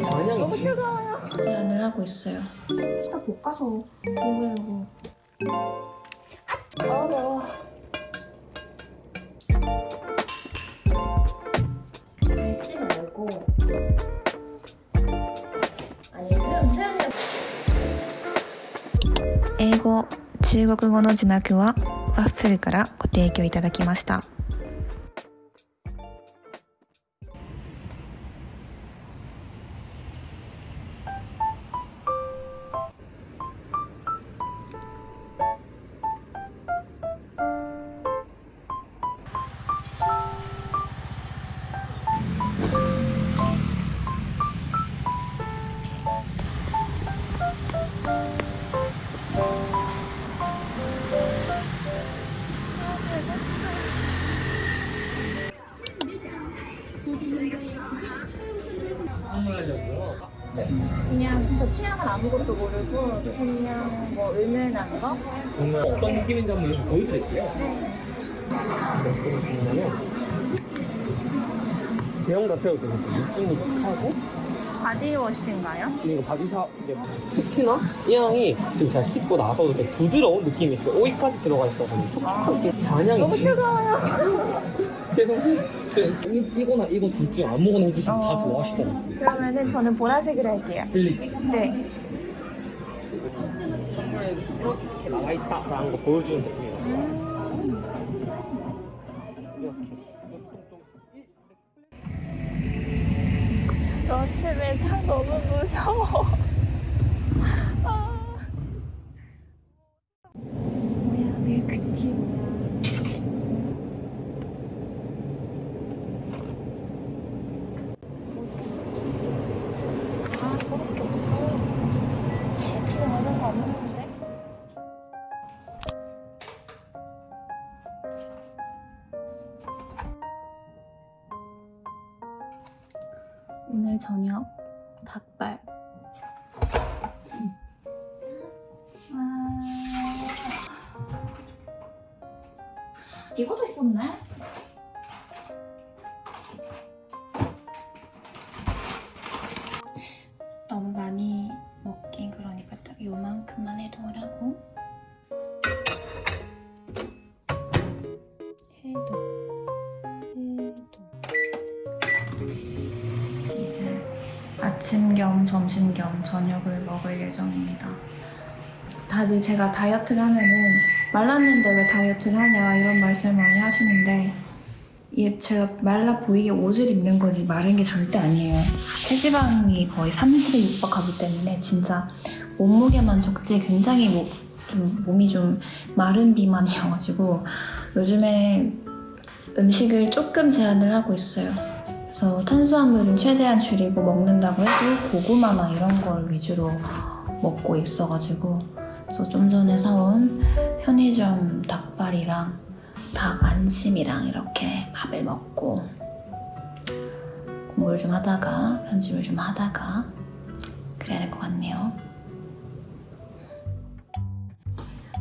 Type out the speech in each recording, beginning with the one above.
너무 만약에 차가워요. 제안을 하고 있어요. 딱 볶아서 먹으려고. 아 매워. 삶지 말고 아니 태연 태연이 英語中国語の字幕はワッフルからご提供いただきました 선물하려고요. 그냥 저 취향은 아무것도 모르고 그냥 뭐 은은한 거? 정말 어떤 느낌인지 한번 이렇게 보여드릴게요. 그러면 대형 자체가 되게 느낌이 하고 바디워시인가요? 이거 바디사 이제 특히나 이 향이 지금 제가 씻고 나서도 되게 부드러운 느낌이 있어요. 오이까지 들어가 있어서 촉촉하게 잔향이 너무. 그래서 이, 이 거나 이거 둘 중 아무거나 해주시면 다 좋아하시더라고요. 그러면은 저는 보라색을 할게요. 들리 네. 이렇게 나와 있다라는 거 보여주는 느낌이에요. 이렇게. 러시매장 너무 무서워. 저녁 닭발. 아... 이것도 있었네. 아침 겸 점심 겸 저녁을 먹을 예정입니다. 다들 제가 다이어트를 하면은 말랐는데 왜 다이어트를 하냐 이런 말씀을 많이 하시는데 이게 제가 말라 보이게 옷을 입는 거지 마른 게 절대 아니에요. 체지방이 거의 30에 육박하기 때문에 진짜 몸무게만 적지 굉장히 뭐, 좀 몸이 좀 마른 비만이어가지고 요즘에 음식을 조금 제한을 하고 있어요. 그래서 탄수화물은 최대한 줄이고 먹는다고 해도 고구마나 이런 걸 위주로 먹고 있어가지고 그래서 좀 전에 사온 편의점 닭발이랑 닭 안심이랑 이렇게 밥을 먹고 공부를 좀 하다가 편집을 좀 하다가 그래야 될 것 같네요.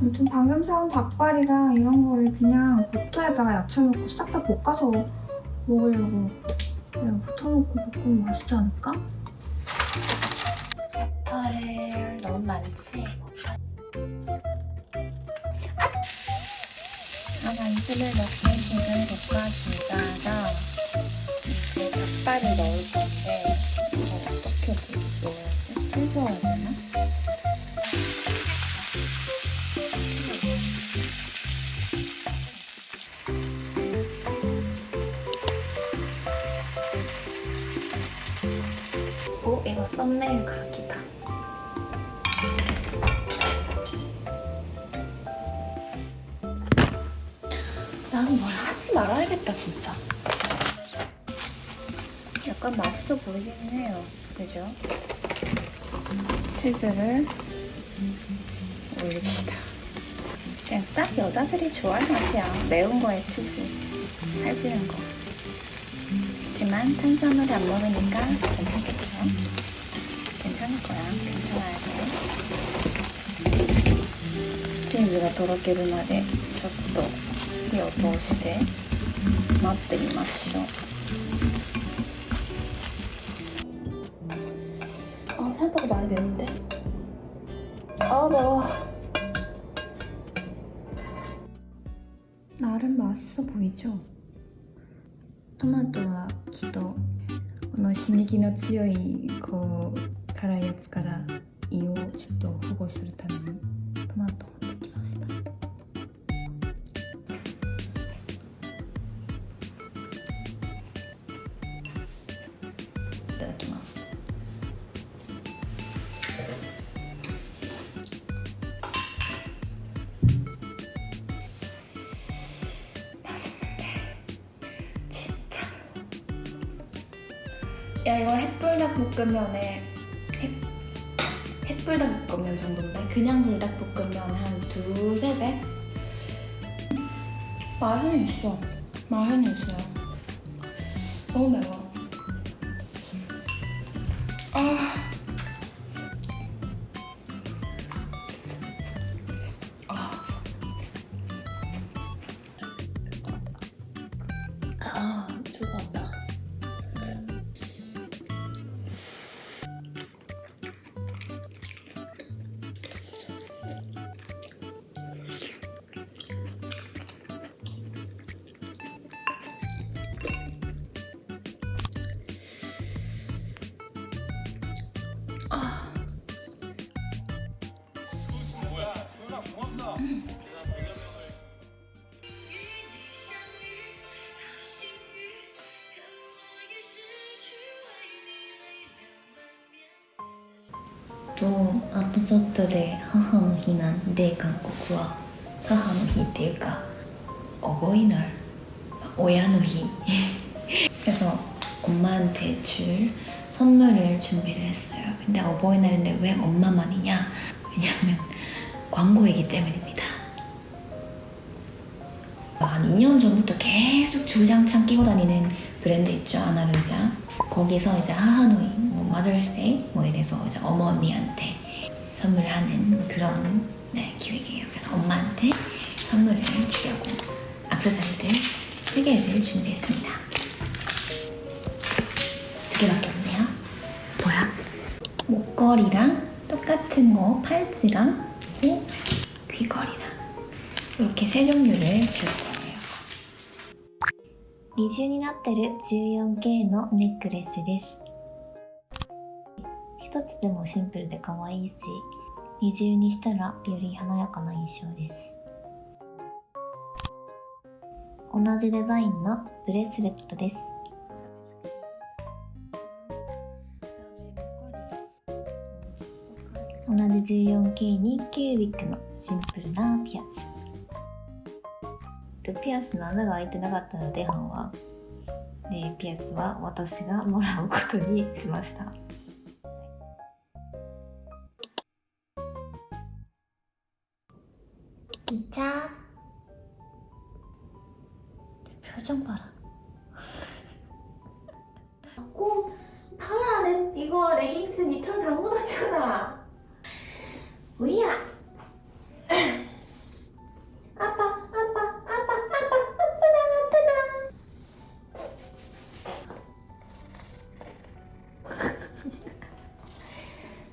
아무튼 방금 사온 닭발이랑 이런 거를 그냥 버터에다가 야채 넣고 싹 다 볶아서 먹으려고 버터 넣고 볶으면 맛있지 않을까? 버터를 너무 많지? 아, 안심을 넣고 지금 볶아주다가 썸네일 각이다. 나는 뭘 하지 말아야겠다 진짜. 약간 맛있어 보이긴 해요. 그죠? 치즈를 올립시다. 그냥 딱 여자들이 좋아할 맛이야. 매운 거에 치즈. 살찌는 거. 하지만 탄수화물을 안 먹으니까 괜찮겠죠? チーズがとろけるまでちょっと火を通して待ってみましょう 생각보다 많이 매운데? 아 매워 나름 맛있어 보이죠? トマトはちょっとこの刺激の強いこう 辛いやつから胃をちょっと保護するためにトマトを持ってきましたいただきます진짜 야 이거 햇불닭볶음면에 햇, 햇불닭볶음면 정도인데 그냥 불닭볶음면 한 두세 배? 맛은 있어 맛은 있어요 너무 매워 아. 아. 또あとちょっとで母の日なんで韓国は母の日っていうか어버이날親の日 그래서 엄마한테 줄 선물을 준비를 했어요 근데 어버이날인데 왜 엄마만이냐 왜냐면 광고이기 때문입니다 한 2년 전부터 계속 주장창 끼고 다니는 브랜드 있죠 아나루자 거기서 이제 하하노이, 뭐 마더스데이 뭐 이래서 이제 어머니한테 선물하는 그런 네, 기획이에요. 그래서 엄마한테 선물을 주려고 악세사리들 세 개를 준비했습니다. 두 개밖에 없네요. 뭐야? 목걸이랑 똑같은 거 팔찌랑 또 귀걸이랑 이렇게 세 종류를 줄 거예요. 二重になってる 14K のネックレスです 一つでもシンプルで可愛いし二重にしたらより華やかな印象です。同じデザインのブレスレットです。同じ 14K にキュービックのシンプルなピアス。ピアスの穴が開いてなかったので半は。でピアスは私がもらうことにしました。 다 묻었잖아. 우야. 아빠, 아빠, 아빠, 아빠, 아프다, 아프다.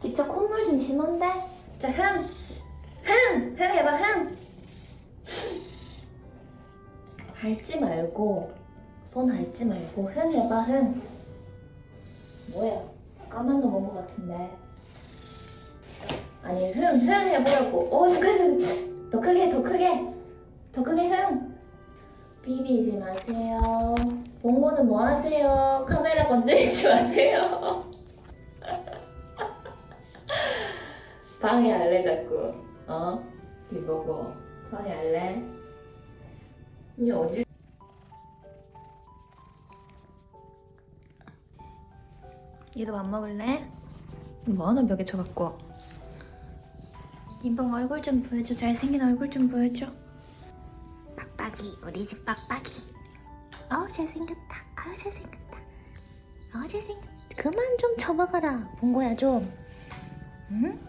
진짜 콧물 좀 심한데? 자, 흥! 흥! 흥 해봐, 흥! 핥지 말고, 손 핥지 말고, 흥 해봐, 흥. 뭐야? 까만 거 먹은 것 같은데. 아니, 흥, 흥 해보라고. 오, 그래, 더 크게, 더 크게. 더 크게 흥. 비비지 마세요. 봉고는 뭐 하세요? 카메라 건드리지 마세요. 방해할래, 자꾸. 어? 뒤보고. 방해할래? 이제 어디 얘도 밥 먹을래? 뭐하나 벽에 쳐갖고. 이봉 얼굴 좀 보여줘. 잘생긴 얼굴 좀 보여줘. 빡빡이. 우리 집 빡빡이. 어우 잘생겼다. 아우 잘생겼다. 어우 잘생겼다. 그만 좀 쳐박아라. 봉고야 좀. 응?